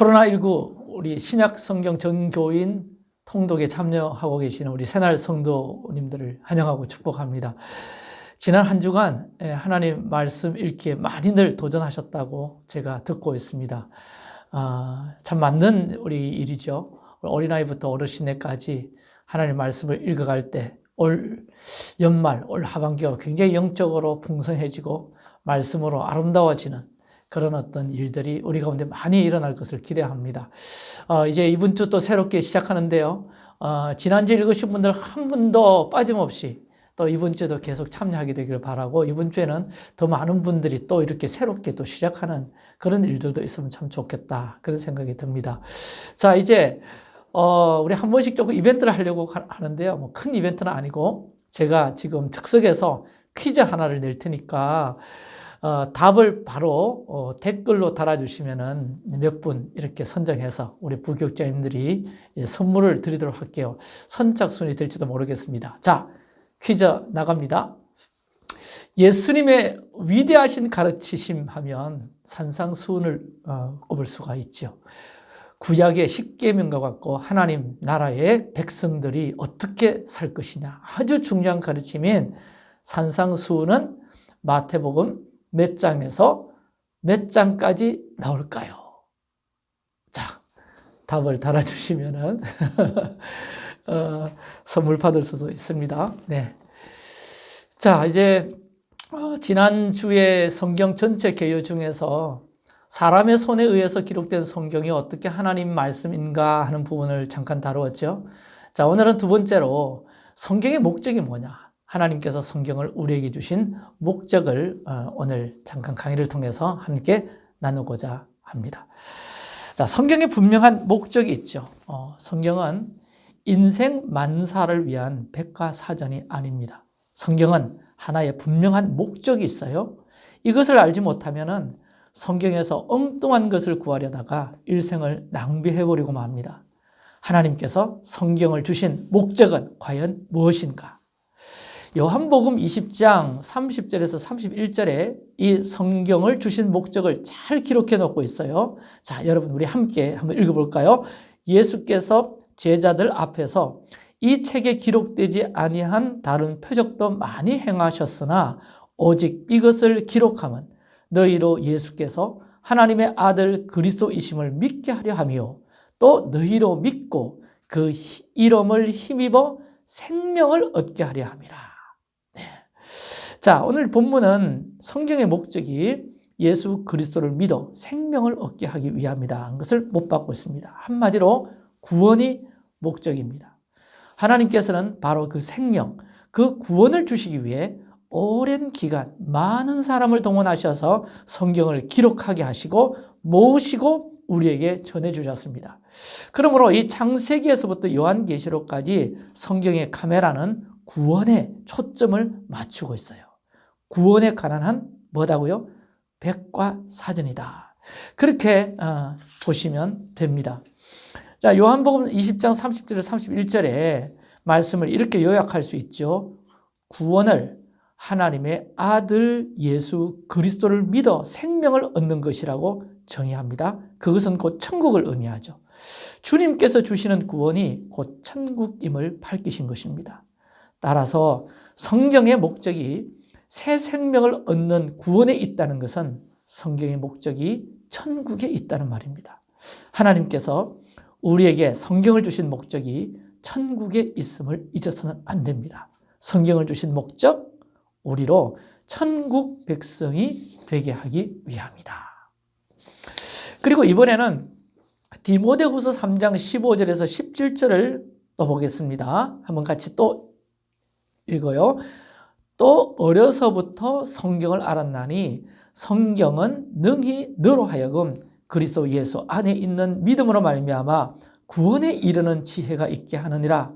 코로나19 우리 신약 성경 전교인 통독에 참여하고 계시는 우리 새날 성도님들을 환영하고 축복합니다. 지난 한 주간 예, 하나님 말씀 읽기에 많이들 도전하셨다고 제가 듣고 있습니다. 아, 참 맞는 우리 일이죠. 어린아이부터 어르신에까지 하나님 말씀을 읽어갈 때 올 연말, 올 하반기가 굉장히 영적으로 풍성해지고 말씀으로 아름다워지는 그런 어떤 일들이 우리 가운데 많이 일어날 것을 기대합니다. 어, 이제 이번 주 또 새롭게 시작하는데요. 어, 지난주 읽으신 분들 한 분도 빠짐없이 또 이번 주에도 계속 참여하게 되기를 바라고 이번 주에는 더 많은 분들이 또 이렇게 새롭게 또 시작하는 그런 일들도 있으면 참 좋겠다 그런 생각이 듭니다. 자 이제 어, 우리 한 번씩 조금 이벤트를 하려고 하는데요. 뭐 큰 이벤트는 아니고 제가 지금 즉석에서 퀴즈 하나를 낼 테니까 어, 답을 바로 어, 댓글로 달아주시면은 몇 분 이렇게 선정해서 우리 부교육자님들이 선물을 드리도록 할게요. 선착순이 될지도 모르겠습니다. 자, 퀴즈 나갑니다. 예수님의 위대하신 가르치심 하면 산상수훈을 어, 꼽을 수가 있죠. 구약의 십계명과 같고 하나님 나라의 백성들이 어떻게 살 것이냐 아주 중요한 가르침인 산상수훈은 마태복음 몇 장에서 몇 장까지 나올까요? 자, 답을 달아주시면은 어, 선물 받을 수도 있습니다. 네. 자, 이제 어, 지난주에 성경 전체 개요 중에서 사람의 손에 의해서 기록된 성경이 어떻게 하나님 말씀인가 하는 부분을 잠깐 다루었죠. 자, 오늘은 두 번째로 성경의 목적이 뭐냐. 하나님께서 성경을 우리에게 주신 목적을 어, 오늘 잠깐 강의를 통해서 함께 나누고자 합니다. 자, 성경에 분명한 목적이 있죠. 어, 성경은 인생 만사를 위한 백과사전이 아닙니다. 성경은 하나의 분명한 목적이 있어요. 이것을 알지 못하면 성경에서 엉뚱한 것을 구하려다가 일생을 낭비해버리고 맙니다. 하나님께서 성경을 주신 목적은 과연 무엇인가? 요한복음 20장 30절에서 31절에 이 성경을 주신 목적을 잘 기록해 놓고 있어요. 자, 여러분 우리 함께 한번 읽어볼까요? 예수께서 제자들 앞에서 이 책에 기록되지 아니한 다른 표적도 많이 행하셨으나 오직 이것을 기록하면 너희로 예수께서 하나님의 아들 그리스도이심을 믿게 하려 하며 또 너희로 믿고 그 이름을 힘입어 생명을 얻게 하려 함이라. 네. 자, 오늘 본문은 성경의 목적이 예수 그리스도를 믿어 생명을 얻게 하기 위함이다. 것을 못 받고 있습니다. 한마디로 구원이 목적입니다. 하나님께서는 바로 그 생명, 그 구원을 주시기 위해 오랜 기간 많은 사람을 동원하셔서 성경을 기록하게 하시고 모으시고 우리에게 전해주셨습니다. 그러므로 이 창세기에서부터 요한계시록까지 성경의 카메라는 구원에 초점을 맞추고 있어요. 구원에 관한 한 뭐다고요? 백과사전이다. 그렇게 어, 보시면 됩니다. 자, 요한복음 20장 30절에서 31절에 말씀을 이렇게 요약할 수 있죠. 구원을 하나님의 아들 예수 그리스도를 믿어 생명을 얻는 것이라고 정의합니다. 그것은 곧 천국을 의미하죠. 주님께서 주시는 구원이 곧 천국임을 밝히신 것입니다. 따라서 성경의 목적이 새 생명을 얻는 구원에 있다는 것은 성경의 목적이 천국에 있다는 말입니다. 하나님께서 우리에게 성경을 주신 목적이 천국에 있음을 잊어서는 안 됩니다. 성경을 주신 목적, 우리로 천국 백성이 되게 하기 위함이다. 그리고 이번에는 디모데후서 3장 15절에서 17절을 또 보겠습니다. 한번 같이 또 읽어요. 또 어려서부터 성경을 알았나니 성경은 능히 너로 하여금 그리스도 예수 안에 있는 믿음으로 말미암아 구원에 이르는 지혜가 있게 하느니라.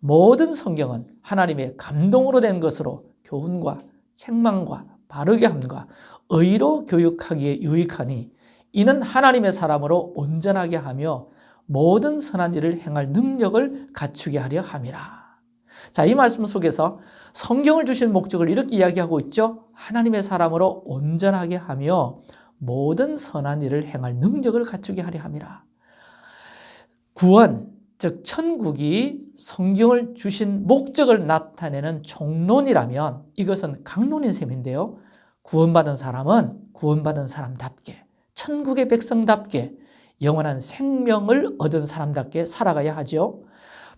모든 성경은 하나님의 감동으로 된 것으로 교훈과 책망과 바르게 함과 의로 교육하기에 유익하니 이는 하나님의 사람으로 온전하게 하며 모든 선한 일을 행할 능력을 갖추게 하려 함이라. 자, 이 말씀 속에서 성경을 주신 목적을 이렇게 이야기하고 있죠. 하나님의 사람으로 온전하게 하며 모든 선한 일을 행할 능력을 갖추게 하려 함이라. 구원, 즉 천국이 성경을 주신 목적을 나타내는 종론이라면 이것은 강론인 셈인데요. 구원받은 사람은 구원받은 사람답게 천국의 백성답게 영원한 생명을 얻은 사람답게 살아가야 하죠.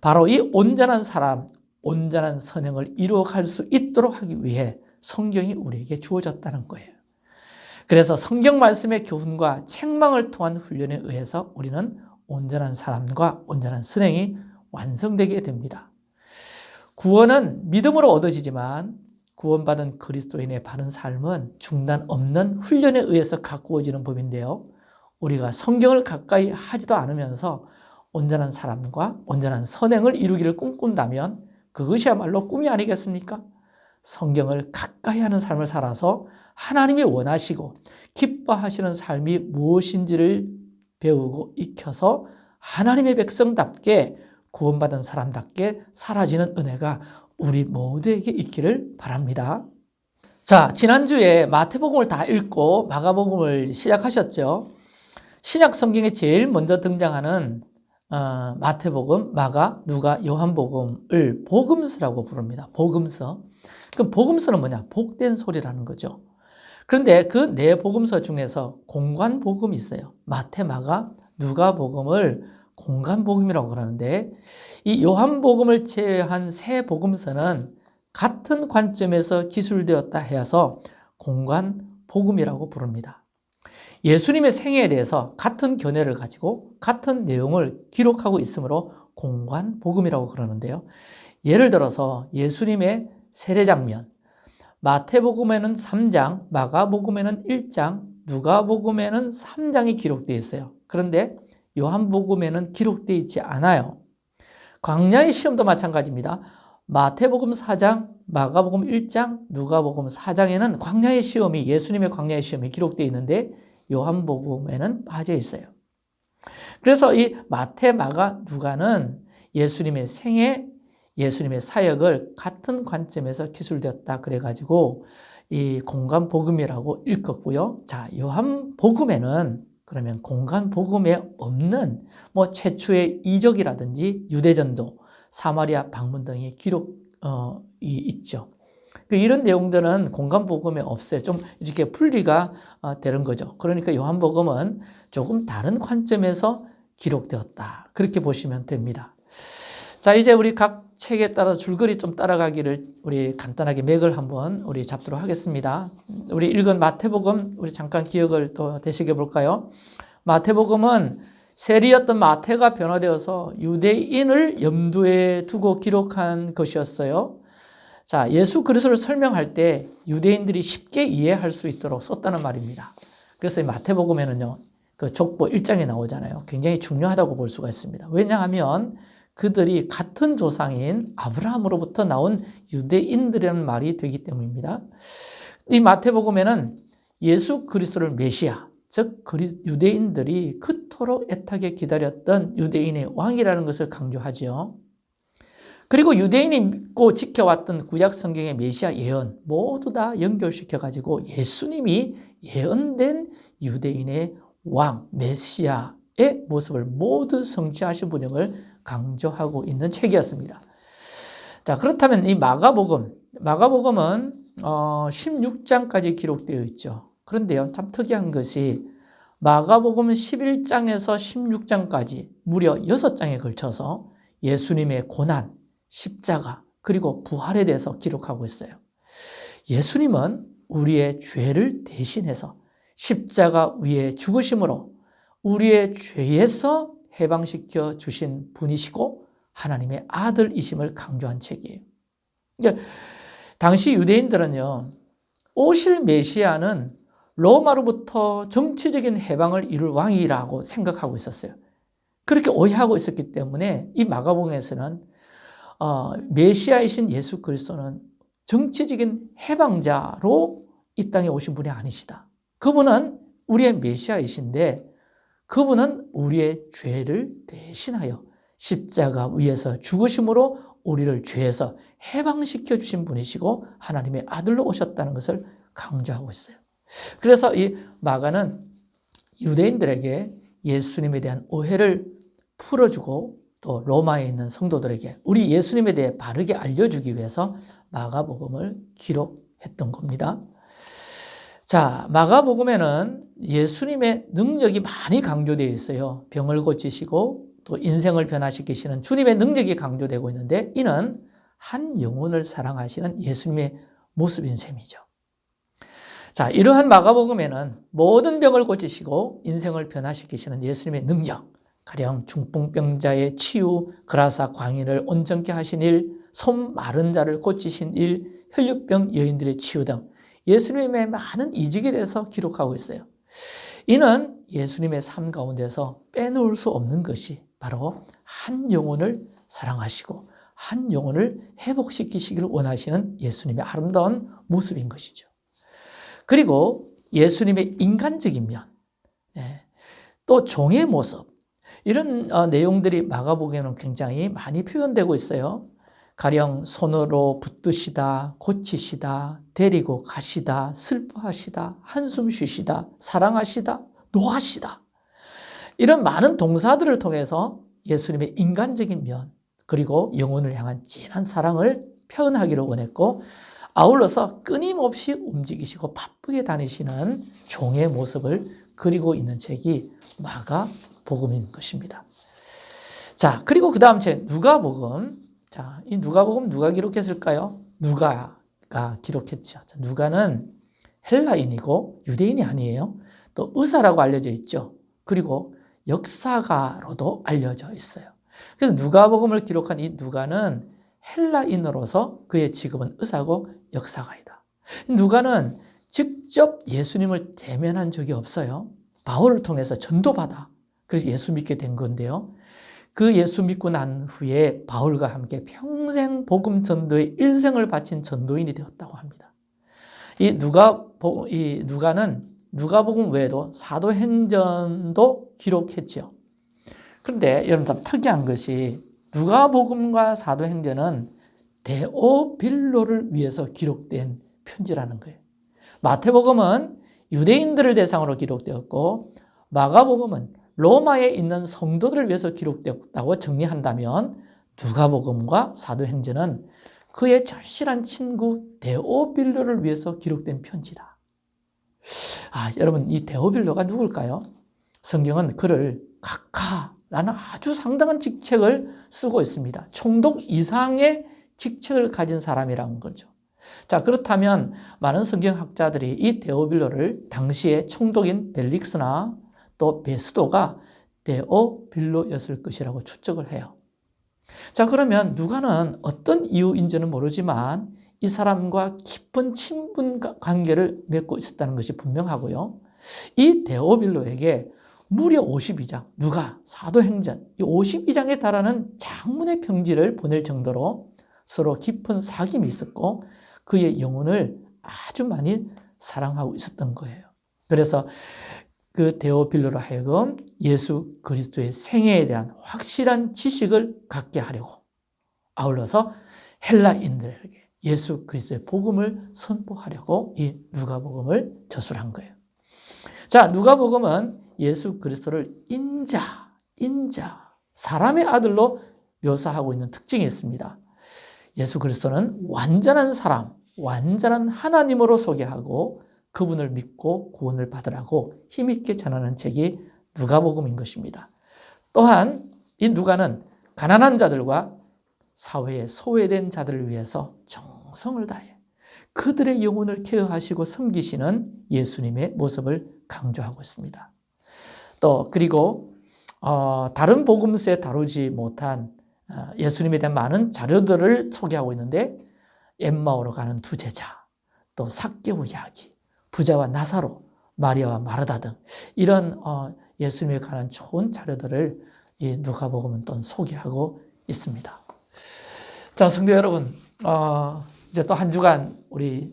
바로 이 온전한 사람, 온전한 선행을 이루어갈 수 있도록 하기 위해 성경이 우리에게 주어졌다는 거예요. 그래서 성경 말씀의 교훈과 책망을 통한 훈련에 의해서 우리는 온전한 사람과 온전한 선행이 완성되게 됩니다. 구원은 믿음으로 얻어지지만 구원받은 그리스도인의 바른 삶은 중단 없는 훈련에 의해서 가꾸어지는 법인데요. 우리가 성경을 가까이 하지도 않으면서 온전한 사람과 온전한 선행을 이루기를 꿈꾼다면 그것이야말로 꿈이 아니겠습니까? 성경을 가까이 하는 삶을 살아서 하나님이 원하시고 기뻐하시는 삶이 무엇인지를 배우고 익혀서 하나님의 백성답게 구원받은 사람답게 사라지는 은혜가 우리 모두에게 있기를 바랍니다. 자, 지난주에 마태복음을 다 읽고 마가복음을 시작하셨죠. 신약 성경에 제일 먼저 등장하는 어, 마태복음, 마가, 누가, 요한복음을 복음서라고 부릅니다. 복음서. 그럼 복음서는 뭐냐? 복된 소리라는 거죠. 그런데 그 네 복음서 중에서 공관 복음이 있어요. 마태, 마가, 누가 복음을 공간 복음이라고 그러는데 이 요한 복음을 제외한 세 복음서는 같은 관점에서 기술되었다 해서 공간 복음이라고 부릅니다. 예수님의 생애에 대해서 같은 견해를 가지고 같은 내용을 기록하고 있으므로 공관 복음이라고 그러는데요. 예를 들어서 예수님의 세례 장면, 마태복음에는 3장, 마가복음에는 1장, 누가복음에는 3장이 기록되어 있어요. 그런데 요한복음에는 기록되어 있지 않아요. 광야의 시험도 마찬가지입니다. 마태복음 4장, 마가복음 1장, 누가복음 4장에는 광야의 시험이 예수님의 광야의 시험이 기록되어 있는데 요한복음에는 빠져 있어요. 그래서 이 마태, 마가, 누가는 예수님의 생애, 예수님의 사역을 같은 관점에서 기술되었다 그래가지고 이 공간 복음이라고 읽었고요. 자, 요한 복음에는 그러면 공간 복음에 없는 뭐 최초의 이적이라든지 유대전도, 사마리아 방문 등의 기록이 어, 있죠. 그 이런 내용들은 공간 복음에 없어요. 좀 이렇게 분리가 어, 되는 거죠. 그러니까 요한복음은 조금 다른 관점에서 기록되었다. 그렇게 보시면 됩니다. 자, 이제 우리 각 책에 따라 줄거리 좀 따라가기를 우리 간단하게 맥을 한번 우리 잡도록 하겠습니다. 우리 읽은 마태복음 우리 잠깐 기억을 또 되새겨 볼까요? 마태복음은 세리였던 마태가 변화되어서 유대인을 염두에 두고 기록한 것이었어요. 자, 예수 그리스도를 설명할 때 유대인들이 쉽게 이해할 수 있도록 썼다는 말입니다. 그래서 마태복음에는요, 그 족보 1장에 나오잖아요. 굉장히 중요하다고 볼 수가 있습니다. 왜냐하면 그들이 같은 조상인 아브라함으로부터 나온 유대인들이라는 말이 되기 때문입니다. 이 마태복음에는 예수 그리스도를 메시아, 즉 유대인들이 그토록 애타게 기다렸던 유대인의 왕이라는 것을 강조하지요. 그리고 유대인이 믿고 지켜왔던 구약 성경의 메시아 예언 모두 다 연결시켜 가지고 예수님이 예언된 유대인의 왕 메시아의 모습을 모두 성취하신 분임을 강조하고 있는 책이었습니다. 자, 그렇다면 이 마가복음, 마가복음은 어, 16장까지 기록되어 있죠. 그런데요, 참 특이한 것이 마가복음 11장에서 16장까지 무려 6장에 걸쳐서 예수님의 고난, 십자가, 그리고 부활에 대해서 기록하고 있어요. 예수님은 우리의 죄를 대신해서 십자가 위에 죽으심으로 우리의 죄에서 해방시켜 주신 분이시고 하나님의 아들이심을 강조한 책이에요. 그러니까 당시 유대인들은요, 오실 메시아는 로마로부터 정치적인 해방을 이룰 왕이라고 생각하고 있었어요. 그렇게 오해하고 있었기 때문에 이 마가복음에서는 어, 메시아이신 예수 그리스도는 정치적인 해방자로 이 땅에 오신 분이 아니시다. 그분은 우리의 메시아이신데 그분은 우리의 죄를 대신하여 십자가 위에서 죽으심으로 우리를 죄에서 해방시켜 주신 분이시고 하나님의 아들로 오셨다는 것을 강조하고 있어요. 그래서 이 마가는 유대인들에게 예수님에 대한 오해를 풀어주고 또 로마에 있는 성도들에게 우리 예수님에 대해 바르게 알려주기 위해서 마가복음을 기록했던 겁니다. 자, 마가복음에는 예수님의 능력이 많이 강조되어 있어요. 병을 고치시고 또 인생을 변화시키시는 주님의 능력이 강조되고 있는데 이는 한 영혼을 사랑하시는 예수님의 모습인 셈이죠. 자, 이러한 마가복음에는 모든 병을 고치시고 인생을 변화시키시는 예수님의 능력, 가령 중풍병자의 치유, 그라사 광인을 온전케 하신 일, 손 마른 자를 고치신 일, 혈류병 여인들의 치유 등 예수님의 많은 이직에 대해서 기록하고 있어요. 이는 예수님의 삶 가운데서 빼놓을 수 없는 것이 바로 한 영혼을 사랑하시고 한 영혼을 회복시키시기를 원하시는 예수님의 아름다운 모습인 것이죠. 그리고 예수님의 인간적인 면, 예, 또 종의 모습, 이런 어, 내용들이 마가복음에는 굉장히 많이 표현되고 있어요. 가령 손으로 붙드시다, 고치시다, 데리고 가시다, 슬퍼하시다, 한숨 쉬시다, 사랑하시다, 노하시다. 이런 많은 동사들을 통해서 예수님의 인간적인 면, 그리고 영혼을 향한 진한 사랑을 표현하기를 원했고, 아울러서 끊임없이 움직이시고 바쁘게 다니시는 종의 모습을 그리고 있는 책이 마가 복음인 것입니다. 자, 그리고 그 다음 책 누가복음. 자, 이 누가복음 누가 기록했을까요? 누가가 기록했죠. 자, 누가는 헬라인이고 유대인이 아니에요. 또 의사라고 알려져 있죠. 그리고 역사가로도 알려져 있어요. 그래서 누가복음을 기록한 이 누가는 헬라인으로서 그의 직업은 의사고 역사가이다. 누가는 직접 예수님을 대면한 적이 없어요. 바울을 통해서 전도받아 그래서 예수 믿게 된 건데요. 그 예수 믿고 난 후에 바울과 함께 평생 복음 전도에 일생을 바친 전도인이 되었다고 합니다. 이 누가 이 누가는 누가복음 외에도 사도행전도 기록했죠. 그런데 여러분 참 특이한 것이 누가복음과 사도행전은 데오빌로를 위해서 기록된 편지라는 거예요. 마태복음은 유대인들을 대상으로 기록되었고 마가복음은 로마에 있는 성도들을 위해서 기록되었다고 정리한다면 누가복음과 사도행전은 그의 절실한 친구 데오빌로를 위해서 기록된 편지다. 아, 여러분 이 데오빌로가 누굴까요? 성경은 그를 각하라는 아주 상당한 직책을 쓰고 있습니다. 총독 이상의 직책을 가진 사람이라는 거죠. 자, 그렇다면 많은 성경학자들이 이 데오빌로를 당시의 총독인 벨릭스나 또 베스도가 데오빌로였을 것이라고 추측을 해요. 자, 그러면 누가는 어떤 이유인지는 모르지만 이 사람과 깊은 친분 관계를 맺고 있었다는 것이 분명하고요. 이 데오빌로에게 무려 52장, 누가, 사도행전, 이 52장에 달하는 장문의 평지를 보낼 정도로 서로 깊은 사귐이 있었고 그의 영혼을 아주 많이 사랑하고 있었던 거예요. 그래서 그 데오빌로로 하여금 예수 그리스도의 생애에 대한 확실한 지식을 갖게 하려고 아울러서 헬라인들에게 예수 그리스도의 복음을 선포하려고 이 누가복음을 저술한 거예요. 자, 누가복음은 예수 그리스도를 인자, 인자, 사람의 아들로 묘사하고 있는 특징이 있습니다. 예수 그리스도는 완전한 사람, 완전한 하나님으로 소개하고 그분을 믿고 구원을 받으라고 힘있게 전하는 책이 누가복음인 것입니다. 또한 이 누가는 가난한 자들과 사회에 소외된 자들을 위해서 정성을 다해 그들의 영혼을 케어하시고 섬기시는 예수님의 모습을 강조하고 있습니다. 또 그리고 어, 다른 복음서에 다루지 못한 어, 예수님에 대한 많은 자료들을 소개하고 있는데 엠마오로 가는 두 제자, 또 삭개오 이야기, 부자와 나사로, 마리아와 마르다 등 이런 어, 예수님에 관한 좋은 자료들을 누가복음은 또 소개하고 있습니다. 자, 성도 여러분, 어, 이제 또 한 주간 우리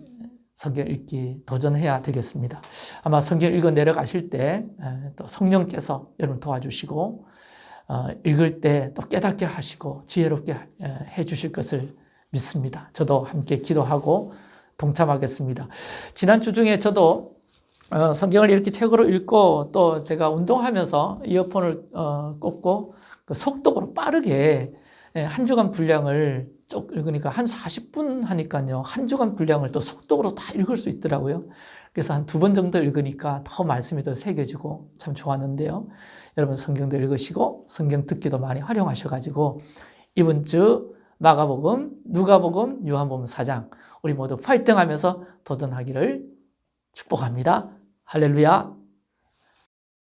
성경 읽기 도전해야 되겠습니다. 아마 성경 읽어 내려가실 때 또 성령께서 여러분 도와주시고 어, 읽을 때 또 깨닫게 하시고 지혜롭게 해 주실 것을 믿습니다. 저도 함께 기도하고 동참하겠습니다. 지난 주 중에 저도 어, 성경을 이렇게 책으로 읽고 또 제가 운동하면서 이어폰을 어, 꼽고 그 속도로 빠르게 예, 한 주간 분량을 쭉 읽으니까 한 40분 하니까요. 한 주간 분량을 또 속도로 다 읽을 수 있더라고요. 그래서 한 두 번 정도 읽으니까 더 말씀이 더 새겨지고 참 좋았는데요. 여러분 성경도 읽으시고 성경 듣기도 많이 활용하셔가지고 이번 주 마가복음, 누가복음, 요한복음 4장 우리 모두 파이팅하면서 도전하기를 축복합니다. 할렐루야.